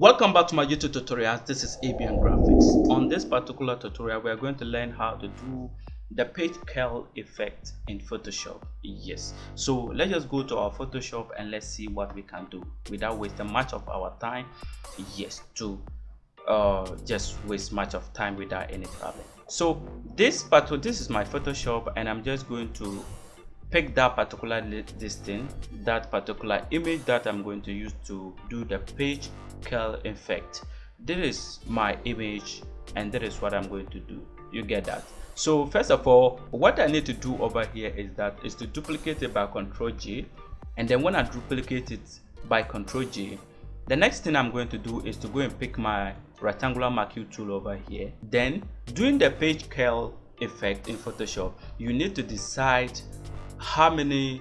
welcome back to my youtube tutorials this is abian graphics. On this particular tutorial we are going to learn how to do the page curl effect in photoshop. Yes. So let's just go to our photoshop and let's see what we can do without wasting much of our time. Yes to uh, just waste much of time without any problem. So this part this is my photoshop and i'm just going to pick that particular this thing that particular image that i'm going to use to do the page curl effect. This is my image and that is what i'm going to do. You get that? So first of all what i need to do over here is that is to duplicate it by control j. And then when i duplicate it by control j the next thing i'm going to do is to go and pick my rectangular marquee tool over here. Then doing the page curl effect in photoshop you need to decide how many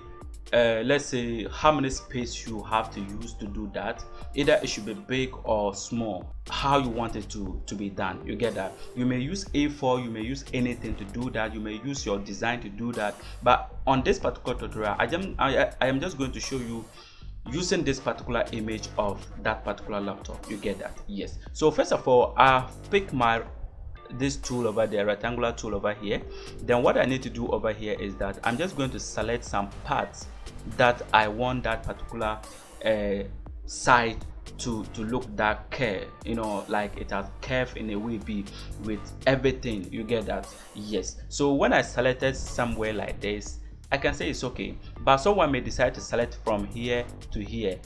uh, let's say how many space you have to use to do that either it should be big or small how you want it to to be done. You get that? You may use a4 you may use anything to do that you may use your design to do that but on this particular tutorial i am i, I am just going to show you using this particular image of that particular laptop. You get that? Yes. So first of all i pick my this tool over there rectangular tool over here then what i need to do over here is that i'm just going to select some parts that i want that particular uh, side to to look that curve you know like it has curve in a way be with everything. You get that? Yes. So when i selected somewhere like this i can say it's okay but someone may decide to select from here to here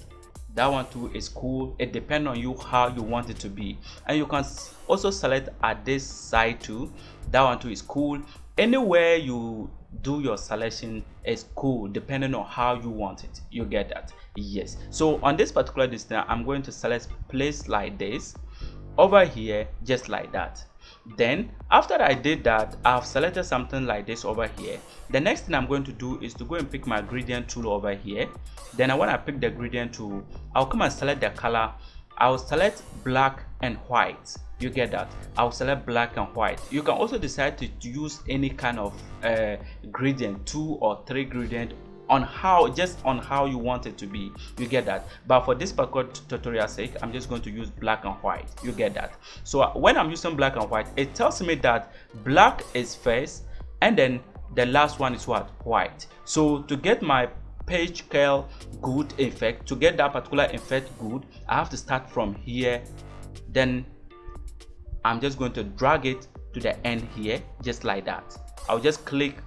that one too is cool. It depends on you how you want it to be. And you can also select at this side too. That one too is cool. Anywhere you do your selection is cool depending on how you want it. You get that? Yes. So on this particular distance i'm going to select place like this. Over here just like that then after i did that i've selected something like this over here. The next thing i'm going to do is to go and pick my gradient tool over here. Then i pick the gradient tool i'll come and select the color. I'll select black and white. You get that? I'll select black and white. You can also decide to use any kind of uh, gradient two or three gradient on how just on how you want it to be. You get that. But for this particular tutorial sake i'm just going to use black and white. You get that. So uh, when i'm using black and white it tells me that black is first and then the last one is what? White. So to get my page curl good effect to get that particular effect good i have to start from here. Then i'm just going to drag it to the end here just like that. I'll just click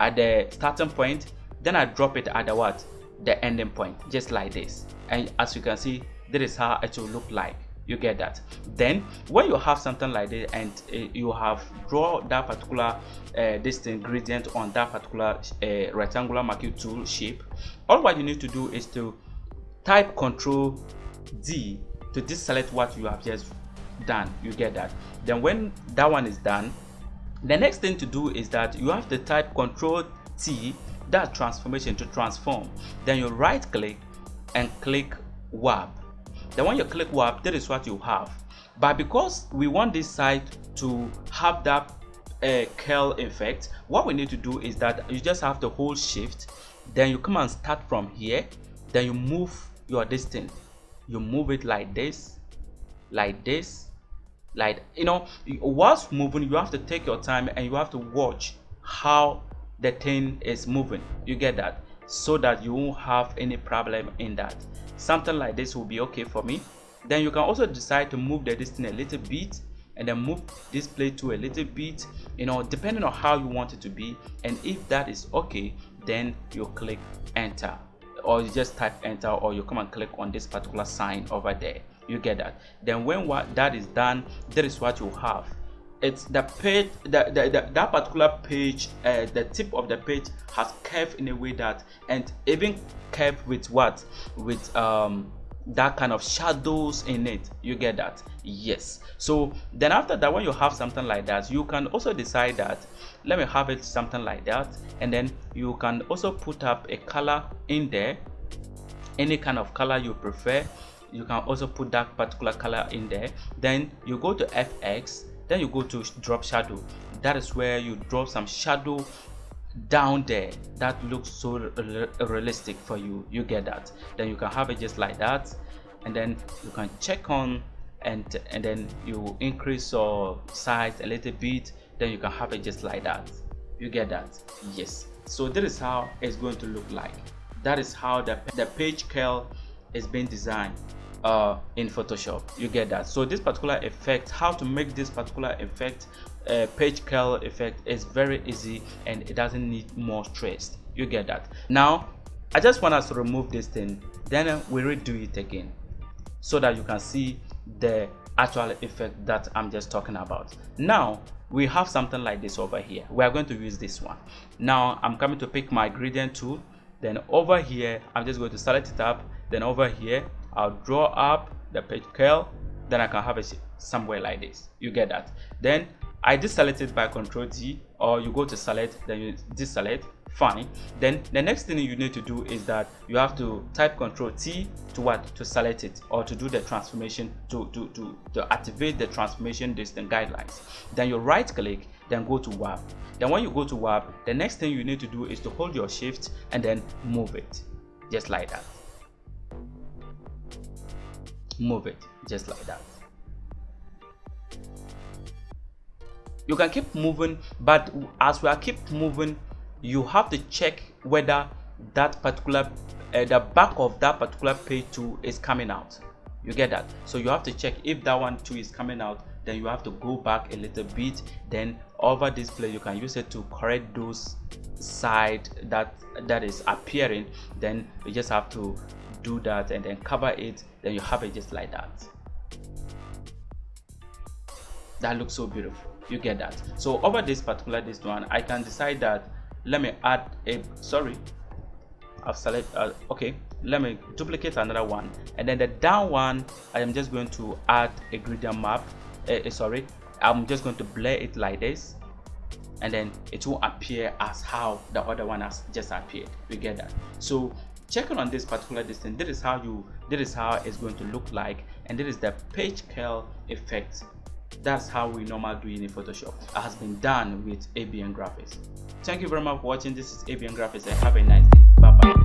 at the starting point then i drop it at the what? The ending point just like this. And as you can see this is how it will look like. You get that. Then when you have something like this and uh, you have draw that particular uh, this gradient on that particular uh, rectangular marquee tool shape all what you need to do is to type control d to deselect what you have just done. You get that. Then when that one is done the next thing to do is that you have to type control t that transformation to transform then you right click and click warp then when you click warp that is what you have. But because we want this side to have that uh, curl effect what we need to do is that you just have to hold shift then you come and start from here then you move your distance. You move it like this like this like you know whilst moving you have to take your time and you have to watch how the thing is moving. You get that? So that you won't have any problem in that. Something like this will be okay for me. Then you can also decide to move the distance a little bit and then move this plate to a little bit you know depending on how you want it to be. And if that is okay then you click enter. Or you just type enter or you come and click on this particular sign over there. You get that? Then when what that is done that is what you have it's the page the, the, the that particular page uh, the tip of the page has curved in a way that and even curved with what? With um that kind of shadows in it. You get that? Yes. So then after that when you have something like that you can also decide that let me have it something like that and then you can also put up a color in there. Any kind of color you prefer you can also put that particular color in there. Then you go to fx then you go to drop shadow. That is where you drop some shadow down there that looks so realistic for you. You get that. Then you can have it just like that. And then you can check on and and then you increase your size a little bit. Then you can have it just like that. You get that? Yes. So this is how it's going to look like. That is how the, the page curl is being designed uh, in Photoshop. You get that. So this particular effect how to make this particular effect uh, page curl effect is very easy and it doesn't need more stress. You get that. Now I just want us to remove this thing. Then we redo it again so that you can see the actual effect that I'm just talking about. Now we have something like this over here. We are going to use this one. Now I'm coming to pick my gradient tool. Then over here I'm just going to select it up. Then over here I'll draw up the page curl then I can have it somewhere like this. You get that? Then I deselect it by control D or you go to select then you deselect. Fine then the next thing you need to do is that you have to type control T to what? To select it or to do the transformation to to to, to activate the transformation distance guidelines. Then you right click then go to warp. Then when you go to warp the next thing you need to do is to hold your shift and then move it. Just like that move it just like that. You can keep moving but as we are keep moving you have to check whether that particular uh, the back of that particular page too is coming out. You get that? So you have to check if that one too is coming out then you have to go back a little bit. Then over display you can use it to correct those side that that is appearing. Then you just have to do that and then cover it then you have it just like that. That looks so beautiful. You get that. So over this particular this one i can decide that let me add a sorry i've select uh, okay let me duplicate another one. And then the down one i am just going to add a gradient map uh, sorry i'm just going to blur it like this. And then it will appear as how the other one has just appeared. We get that? So checking on this particular distance. This is how you this is how it's going to look like and this is the page curl effect. That's how we normally do it in photoshop. It has been done with abn graphics. Thank you very much for watching. This is abn graphics and have a nice day. Bye bye